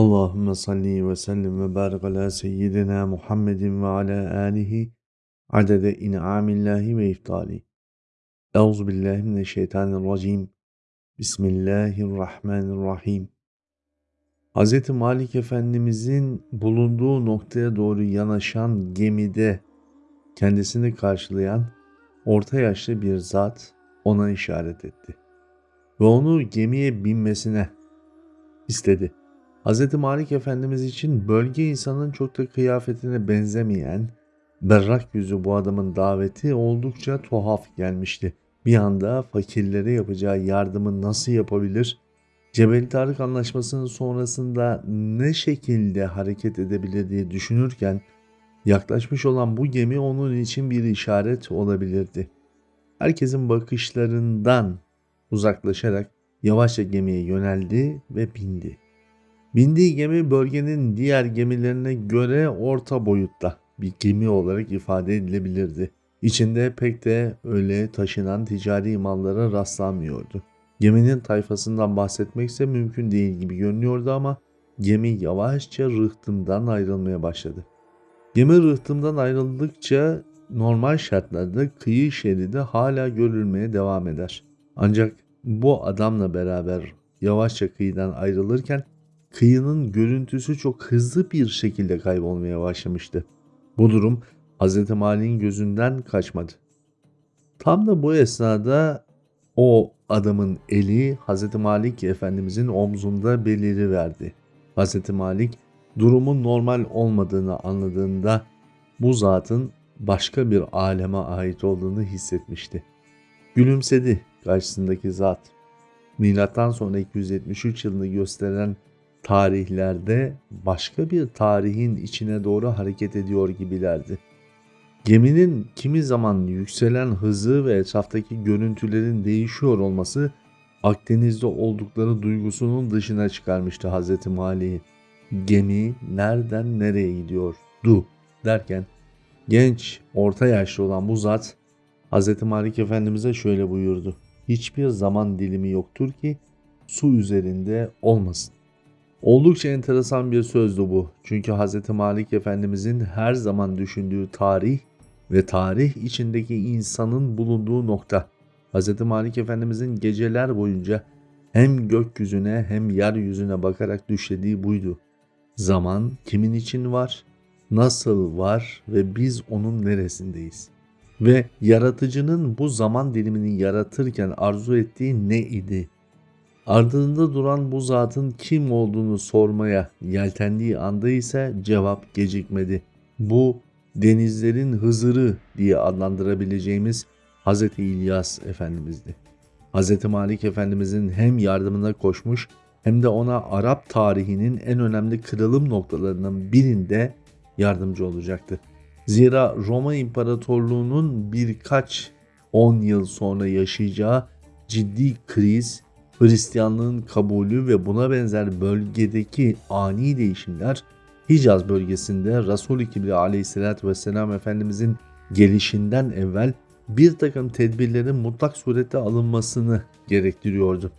Allahümme salli ve sellim ve barik ala seyyidina Muhammedin ve ala alihi adede in'amillahi ve iftali. Euzu billahi mineşşeytanirracim. Bismillahirrahmanirrahim. Hz. Malik Efendimizin bulunduğu noktaya doğru yanaşan gemide kendisini karşılayan orta yaşlı bir zat ona işaret etti ve onu gemiye binmesine istedi. Hz. Malik Efendimiz için bölge insanın çok da kıyafetine benzemeyen berrak yüzü bu adamın daveti oldukça tuhaf gelmişti. Bir anda fakirlere yapacağı yardımı nasıl yapabilir? Cebel Tarık Anlaşması'nın sonrasında ne şekilde hareket edebilir diye düşünürken yaklaşmış olan bu gemi onun için bir işaret olabilirdi. Herkesin bakışlarından uzaklaşarak yavaşça gemiye yöneldi ve bindi. Bindiği gemi bölgenin diğer gemilerine göre orta boyutta bir gemi olarak ifade edilebilirdi. İçinde pek de öyle taşınan ticari mallara rastlanmıyordu. Geminin tayfasından bahsetmek ise mümkün değil gibi görünüyordu ama gemi yavaşça rıhtımdan ayrılmaya başladı. Gemi rıhtımdan ayrıldıkça normal şartlarda kıyı şeridi hala görülmeye devam eder. Ancak bu adamla beraber yavaşça kıyıdan ayrılırken kıyının görüntüsü çok hızlı bir şekilde kaybolmaya başlamıştı. Bu durum Hz. Malik'in gözünden kaçmadı. Tam da bu esnada o adamın eli Hz. Malik Efendimizin omzunda beliri verdi. Hz. Malik durumun normal olmadığını anladığında bu zatın başka bir aleme ait olduğunu hissetmişti. Gülümsedi karşısındaki zat. Milattan sonra 273 yılını gösteren tarihlerde başka bir tarihin içine doğru hareket ediyor gibilerdi. Geminin kimi zaman yükselen hızı ve etraftaki görüntülerin değişiyor olması Akdeniz'de oldukları duygusunun dışına çıkarmıştı Hz. Mali'yi. Gemi nereden nereye gidiyor? Du derken genç, orta yaşlı olan bu zat Hz. Malik Efendimiz'e şöyle buyurdu. Hiçbir zaman dilimi yoktur ki su üzerinde olmasın. Oldukça enteresan bir sözdü bu. Çünkü Hz. Malik Efendimizin her zaman düşündüğü tarih ve tarih içindeki insanın bulunduğu nokta. Hz. Malik Efendimizin geceler boyunca hem gökyüzüne hem yeryüzüne bakarak düşlediği buydu. Zaman kimin için var, nasıl var ve biz onun neresindeyiz? Ve yaratıcının bu zaman dilimini yaratırken arzu ettiği ne idi? Ardında duran bu zatın kim olduğunu sormaya yeltendiği anda ise cevap gecikmedi. Bu denizlerin Hızırı diye adlandırabileceğimiz Hz. İlyas Efendimiz'di. Hz. Malik Efendimiz'in hem yardımına koşmuş hem de ona Arap tarihinin en önemli kırılım noktalarının birinde yardımcı olacaktı. Zira Roma İmparatorluğu'nun birkaç 10 yıl sonra yaşayacağı ciddi kriz Hristiyanlığın kabulü ve buna benzer bölgedeki ani değişimler Hicaz bölgesinde Resul-i Kibri aleyhissalatü vesselam Efendimizin gelişinden evvel bir takım tedbirlerin mutlak surette alınmasını gerektiriyordu.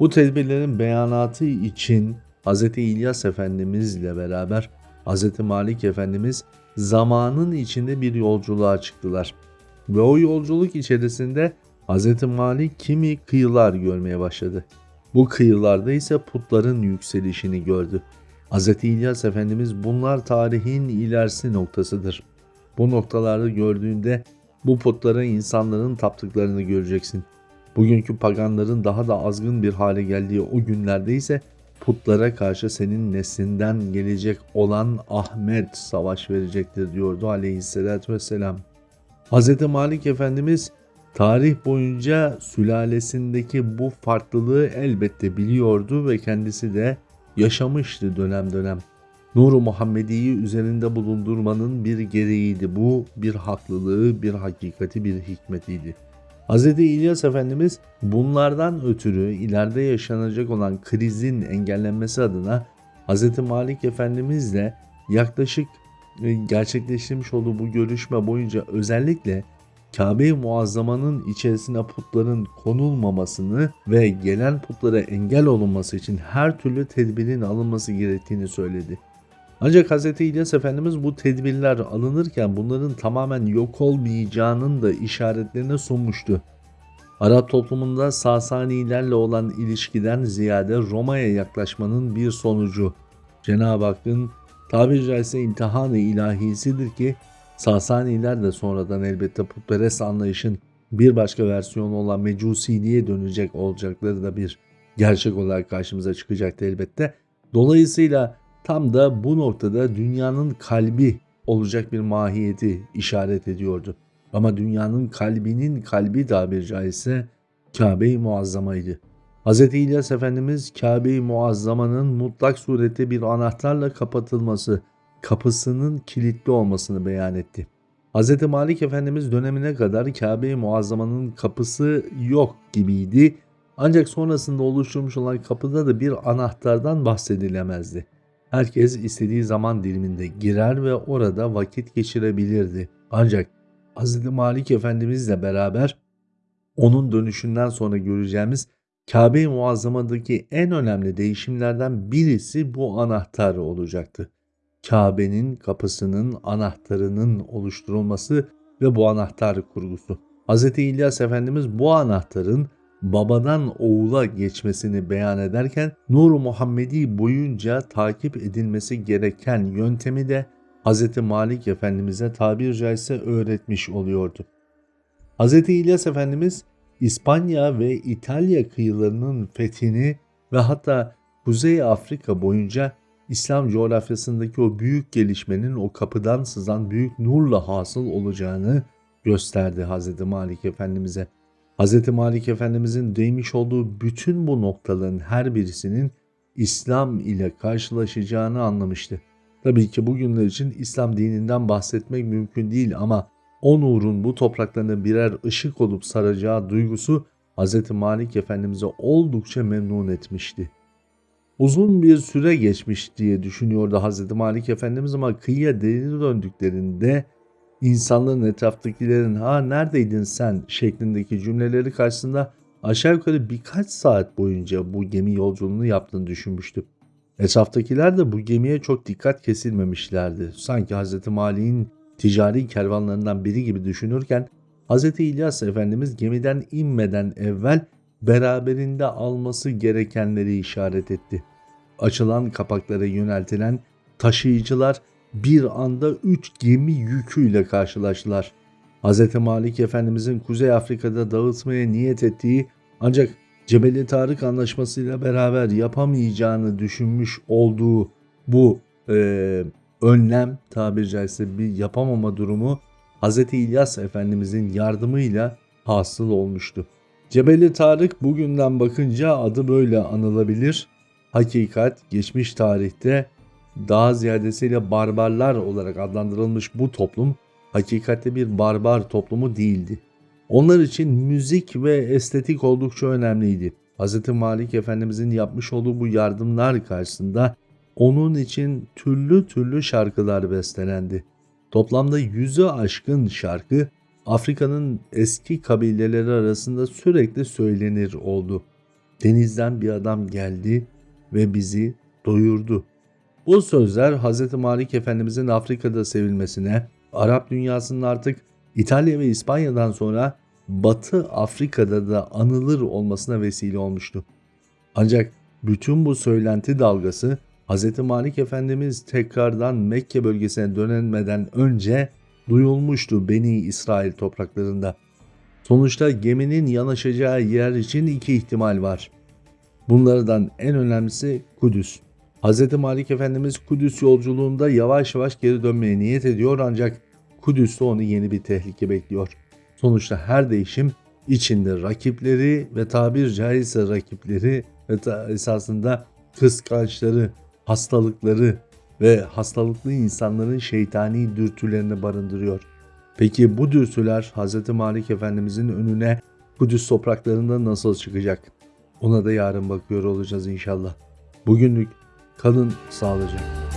Bu tedbirlerin beyanatı için Hz. İlyas Efendimiz ile beraber Hz. Malik Efendimiz zamanın içinde bir yolculuğa çıktılar. Ve o yolculuk içerisinde Hz. Malik kimi kıyılar görmeye başladı. Bu kıyılarda ise putların yükselişini gördü. Hz. İlyas Efendimiz bunlar tarihin ilerisi noktasıdır. Bu noktalarda gördüğünde bu putlara insanların taptıklarını göreceksin. Bugünkü paganların daha da azgın bir hale geldiği o günlerde ise putlara karşı senin neslinden gelecek olan Ahmet savaş verecektir diyordu aleyhissalatü vesselam. Hz. Malik Efendimiz Tarih boyunca sülalesindeki bu farklılığı elbette biliyordu ve kendisi de yaşamıştı dönem dönem. Nuru Muhammedi'yi üzerinde bulundurmanın bir gereğiydi. Bu bir haklılığı, bir hakikati, bir hikmetiydi. Hz. İlyas Efendimiz bunlardan ötürü ileride yaşanacak olan krizin engellenmesi adına Hz. Malik Efendimizle yaklaşık e, gerçekleştirmiş olduğu bu görüşme boyunca özellikle Kabe-i Muazzama'nın içerisine putların konulmamasını ve gelen putlara engel olunması için her türlü tedbirin alınması gerektiğini söyledi. Ancak Hz. İlyas Efendimiz bu tedbirler alınırken bunların tamamen yok olmayacağının da işaretlerini sunmuştu. Arap toplumunda Sasanilerle olan ilişkiden ziyade Roma'ya yaklaşmanın bir sonucu. Cenab-ı Hakk'ın tabiri caizse imtihanı ilahisidir ki Sasaniler de sonradan elbette putperest anlayışın bir başka versiyonu olan mecusiliğe dönecek olacakları da bir gerçek olarak karşımıza çıkacaktı elbette. Dolayısıyla tam da bu noktada dünyanın kalbi olacak bir mahiyeti işaret ediyordu. Ama dünyanın kalbinin kalbi tabiri caizse Kabe-i Muazzama'ydı. Hz. İlyas Efendimiz Kabe-i Muazzama'nın mutlak surette bir anahtarla kapatılması, kapısının kilitli olmasını beyan etti. Hz. Malik Efendimiz dönemine kadar Kabe-i Muazzama'nın kapısı yok gibiydi ancak sonrasında oluşturmuş olan kapıda da bir anahtardan bahsedilemezdi. Herkes istediği zaman diliminde girer ve orada vakit geçirebilirdi. Ancak Hz. Malik Efendimizle beraber onun dönüşünden sonra göreceğimiz Kabe-i Muazzama'daki en önemli değişimlerden birisi bu anahtar olacaktı. Kabe'nin kapısının anahtarının oluşturulması ve bu anahtar kurgusu. Hz. İlyas Efendimiz bu anahtarın babadan oğula geçmesini beyan ederken Nur Muhammedi boyunca takip edilmesi gereken yöntemi de Hz. Malik Efendimiz'e tabir caizse öğretmiş oluyordu. Hz. İlyas Efendimiz İspanya ve İtalya kıyılarının fethini ve hatta Kuzey Afrika boyunca İslam coğrafyasındaki o büyük gelişmenin o kapıdan sızan büyük nurla hasıl olacağını gösterdi Hz. Malik Efendimiz'e. Hz. Malik Efendimiz'in değmiş olduğu bütün bu noktaların her birisinin İslam ile karşılaşacağını anlamıştı. Tabii ki bugünler için İslam dininden bahsetmek mümkün değil ama o nurun bu topraklarına birer ışık olup saracağı duygusu Hz. Malik Efendimiz'e oldukça memnun etmişti. Uzun bir süre geçmiş diye düşünüyordu Hz. Malik Efendimiz ama kıyıya deri döndüklerinde insanların etraftakilerin ha neredeydin sen şeklindeki cümleleri karşısında aşağı yukarı birkaç saat boyunca bu gemi yolculuğunu yaptığını düşünmüştü. Etraftakiler de bu gemiye çok dikkat kesilmemişlerdi. Sanki Hz. Malik'in ticari kervanlarından biri gibi düşünürken Hz. İlyas Efendimiz gemiden inmeden evvel beraberinde alması gerekenleri işaret etti. Açılan kapaklara yöneltilen taşıyıcılar bir anda üç gemi yüküyle karşılaştılar. Hz. Malik Efendimizin Kuzey Afrika'da dağıtmaya niyet ettiği ancak Cebeli Tarık Anlaşması'yla beraber yapamayacağını düşünmüş olduğu bu e, önlem tabiri caizse bir yapamama durumu Hz. İlyas Efendimizin yardımıyla hasıl olmuştu. Cebeli Tarık bugünden bakınca adı böyle anılabilir. Hakikat geçmiş tarihte daha ziyadesiyle barbarlar olarak adlandırılmış bu toplum hakikatte bir barbar toplumu değildi. Onlar için müzik ve estetik oldukça önemliydi. Hz. Malik Efendimizin yapmış olduğu bu yardımlar karşısında onun için türlü türlü şarkılar bestelendi. Toplamda yüzü aşkın şarkı Afrika'nın eski kabileleri arasında sürekli söylenir oldu. Denizden bir adam geldi ve bizi doyurdu. Bu sözler Hz. Malik Efendimizin Afrika'da sevilmesine, Arap dünyasının artık İtalya ve İspanya'dan sonra Batı Afrika'da da anılır olmasına vesile olmuştu. Ancak bütün bu söylenti dalgası Hz. Malik Efendimiz tekrardan Mekke bölgesine dönmeden önce duyulmuştu Beni İsrail topraklarında. Sonuçta geminin yanaşacağı yer için iki ihtimal var. Bunlardan en önemlisi Kudüs. Hz. Malik Efendimiz Kudüs yolculuğunda yavaş yavaş geri dönmeye niyet ediyor ancak Kudüs'te onu yeni bir tehlike bekliyor. Sonuçta her değişim içinde rakipleri ve tabir caizse rakipleri ve esasında kıskançları, hastalıkları ve hastalıklı insanların şeytani dürtülerini barındırıyor. Peki bu dürtüler Hz. Malik Efendimizin önüne Kudüs topraklarında nasıl çıkacak? Ona da yarın bakıyor olacağız inşallah. Bugünlük kalın sağlıcakla.